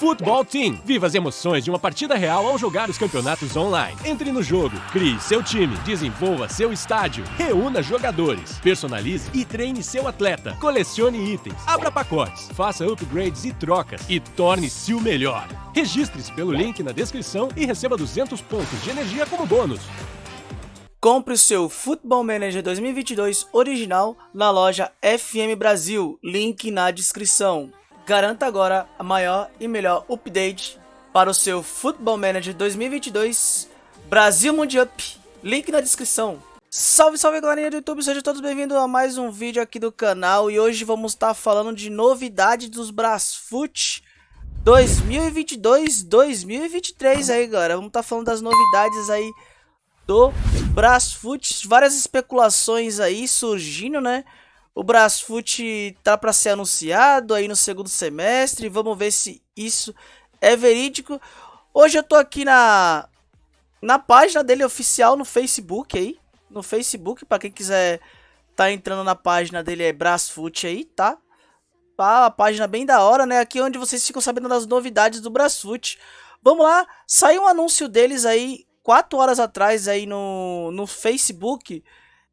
Football Team. Viva as emoções de uma partida real ao jogar os campeonatos online. Entre no jogo, crie seu time, desenvolva seu estádio, reúna jogadores, personalize e treine seu atleta, colecione itens, abra pacotes, faça upgrades e trocas e torne-se o melhor. Registre-se pelo link na descrição e receba 200 pontos de energia como bônus. Compre o seu Football Manager 2022 original na loja FM Brasil, link na descrição. Garanta agora a maior e melhor update para o seu Football Manager 2022 Brasil Mundial. Link na descrição. Salve, salve galerinha do YouTube, sejam todos bem-vindos a mais um vídeo aqui do canal E hoje vamos estar falando de novidades dos Brasfoot 2022-2023 aí galera Vamos estar falando das novidades aí do Brasfoot Várias especulações aí surgindo, né? O Brasfoot tá para ser anunciado aí no segundo semestre. Vamos ver se isso é verídico. Hoje eu tô aqui na na página dele oficial no Facebook aí, no Facebook para quem quiser tá entrando na página dele é Brasfoot aí, tá? Tá, a página bem da hora, né? Aqui é onde vocês ficam sabendo das novidades do Brasfoot. Vamos lá, saiu um anúncio deles aí 4 horas atrás aí no, no Facebook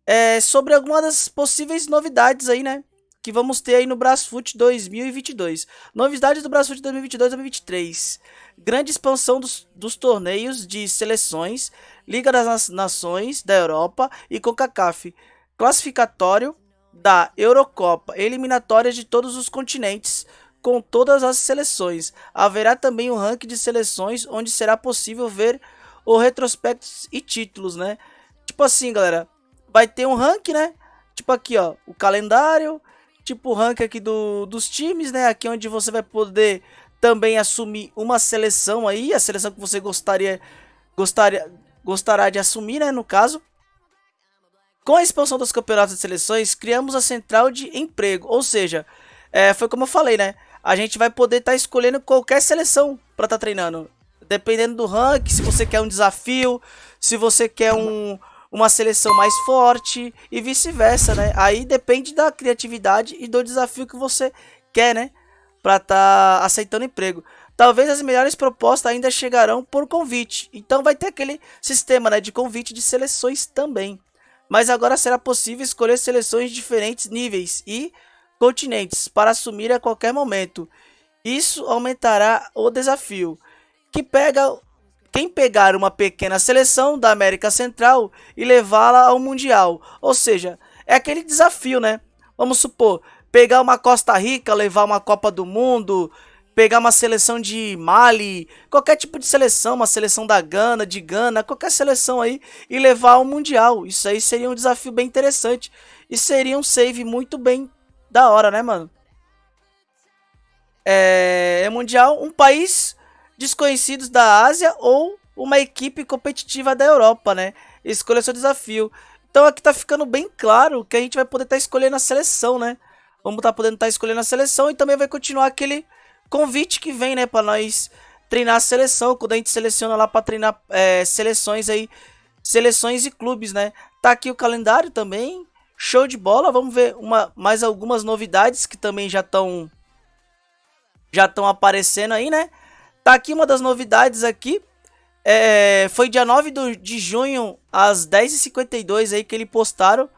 é, sobre algumas das possíveis novidades aí, né? Que vamos ter aí no Brasfoot 2022. Novidades do Brasfoot 2022-2023. Grande expansão dos, dos torneios de seleções, Liga das Nações da Europa e CONCACAF. Classificatório da Eurocopa, eliminatórias de todos os continentes, com todas as seleções. Haverá também um ranking de seleções, onde será possível ver o retrospectos e títulos, né? Tipo assim, galera, vai ter um rank, né? Tipo aqui, ó, o calendário, tipo o rank aqui do, dos times, né? Aqui onde você vai poder também assumir uma seleção aí, a seleção que você gostaria gostaria gostará de assumir, né, no caso. Com a expansão dos campeonatos de seleções, criamos a central de emprego, ou seja, é, foi como eu falei, né? A gente vai poder estar tá escolhendo qualquer seleção para estar tá treinando, dependendo do rank, se você quer um desafio, se você quer um uma seleção mais forte e vice-versa, né? Aí depende da criatividade e do desafio que você quer, né? Para estar tá aceitando emprego. Talvez as melhores propostas ainda chegarão por convite. Então vai ter aquele sistema, né, de convite de seleções também. Mas agora será possível escolher seleções de diferentes níveis e continentes para assumir a qualquer momento. Isso aumentará o desafio, que pega quem pegar uma pequena seleção da América Central e levá-la ao Mundial. Ou seja, é aquele desafio, né? Vamos supor, pegar uma Costa Rica, levar uma Copa do Mundo, pegar uma seleção de Mali, qualquer tipo de seleção, uma seleção da Gana, de Gana, qualquer seleção aí e levar ao Mundial. Isso aí seria um desafio bem interessante e seria um save muito bem da hora, né, mano? É, é Mundial, um país desconhecidos da Ásia ou uma equipe competitiva da Europa, né? Escolha seu desafio. Então aqui tá ficando bem claro que a gente vai poder estar tá escolhendo a seleção, né? Vamos estar tá podendo estar tá escolhendo a seleção e também vai continuar aquele convite que vem, né? Para nós treinar a seleção, quando a gente seleciona lá para treinar é, seleções aí, seleções e clubes, né? Tá aqui o calendário também, show de bola. Vamos ver uma, mais algumas novidades que também já estão já estão aparecendo aí, né? Tá aqui uma das novidades aqui. É, foi dia 9 do, de junho, às 10h52 aí que eles postaram.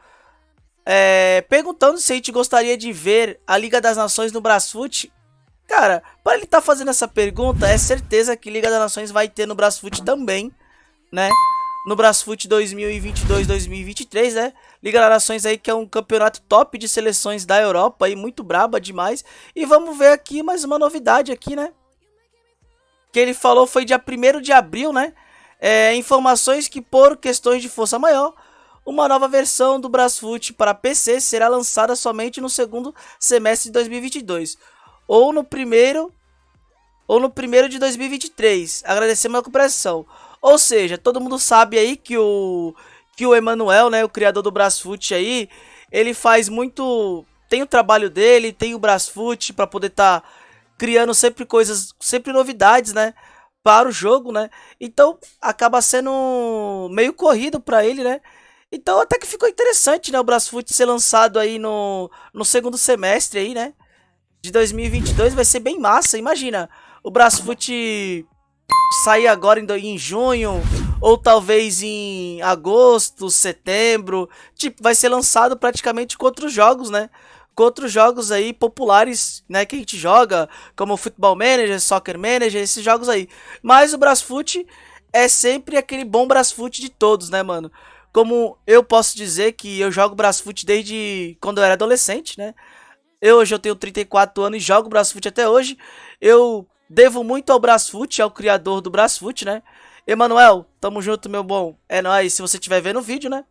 É, perguntando se a gente gostaria de ver a Liga das Nações no Brasfoot. Cara, para ele estar tá fazendo essa pergunta, é certeza que Liga das Nações vai ter no Brasfoot também, né? No Brasfoot 2022-2023, né? Liga das Nações aí que é um campeonato top de seleções da Europa aí, muito braba demais. E vamos ver aqui mais uma novidade aqui, né? Que ele falou foi dia 1 de abril, né? É, informações que por questões de força maior, uma nova versão do Brasfoot para PC será lançada somente no segundo semestre de 2022 ou no primeiro ou no primeiro de 2023. Agradecemos a compreensão. Ou seja, todo mundo sabe aí que o que o Emanuel, né, o criador do Brasfoot aí, ele faz muito tem o trabalho dele, tem o Brasfoot para poder estar tá criando sempre coisas, sempre novidades, né? Para o jogo, né? Então acaba sendo meio corrido para ele, né? Então até que ficou interessante, né? O Brasfoot ser lançado aí no, no segundo semestre aí, né? De 2022 vai ser bem massa. Imagina, o Brasfoot sair agora em, em junho, ou talvez em agosto, setembro. Tipo, vai ser lançado praticamente com outros jogos, né? Com outros jogos aí populares, né? Que a gente joga, como Football Manager, Soccer Manager, esses jogos aí. Mas o Brasfoot é sempre aquele bom Brasfoot de todos, né, mano? Como eu posso dizer que eu jogo Brasfoot desde quando eu era adolescente, né? Eu hoje eu tenho 34 anos e jogo Brasfoot até hoje. Eu devo muito ao Brasfoot, ao criador do Brasfoot, né? Emanuel, tamo junto, meu bom. É nóis, se você estiver vendo o vídeo, né?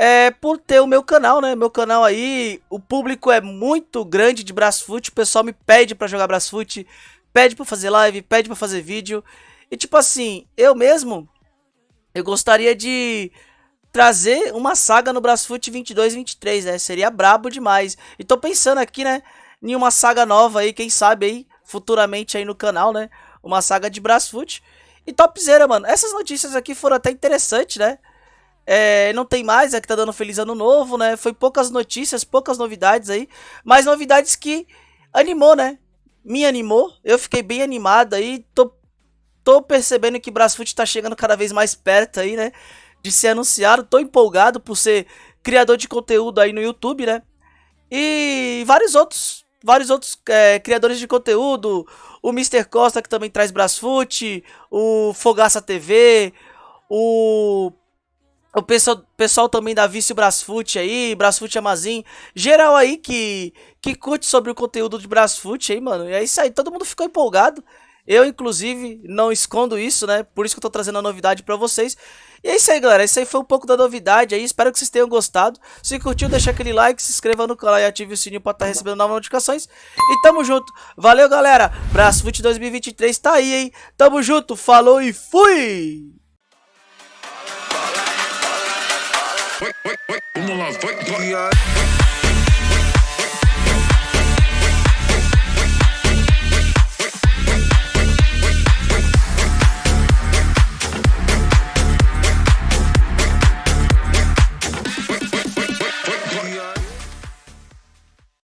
É por ter o meu canal, né? Meu canal aí, o público é muito grande de Brasfoot, o pessoal me pede pra jogar Brasfoot, pede pra fazer live, pede pra fazer vídeo. E tipo assim, eu mesmo, eu gostaria de trazer uma saga no Brasfoot 22 e 23, né? Seria brabo demais. E tô pensando aqui, né, em uma saga nova aí, quem sabe aí, futuramente aí no canal, né? Uma saga de Brasfoot. E topzera, mano. Essas notícias aqui foram até interessantes, né? É, não tem mais, é que tá dando feliz ano novo, né? Foi poucas notícias, poucas novidades aí. Mas novidades que animou, né? Me animou. Eu fiquei bem animado aí. Tô, tô percebendo que Brasfoot tá chegando cada vez mais perto aí, né? De ser anunciado. Tô empolgado por ser criador de conteúdo aí no YouTube, né? E vários outros vários outros é, criadores de conteúdo, o Mr. Costa que também traz Brasfoot, o Fogaça TV, o o pessoal, pessoal também da Vício Brasfoot aí, Brasfoot Amazin, geral aí que que curte sobre o conteúdo de Brasfoot aí, mano. E é isso aí, todo mundo ficou empolgado. Eu, inclusive, não escondo isso, né? Por isso que eu tô trazendo a novidade pra vocês. E é isso aí, galera. Esse aí foi um pouco da novidade aí. Espero que vocês tenham gostado. Se curtiu, deixa aquele like, se inscreva no canal e ative o sininho pra estar tá recebendo novas notificações. E tamo junto. Valeu, galera. Brasfoot 2023 tá aí, hein? Tamo junto. Falou e fui! wait, wait, wait, wait, wait, wait,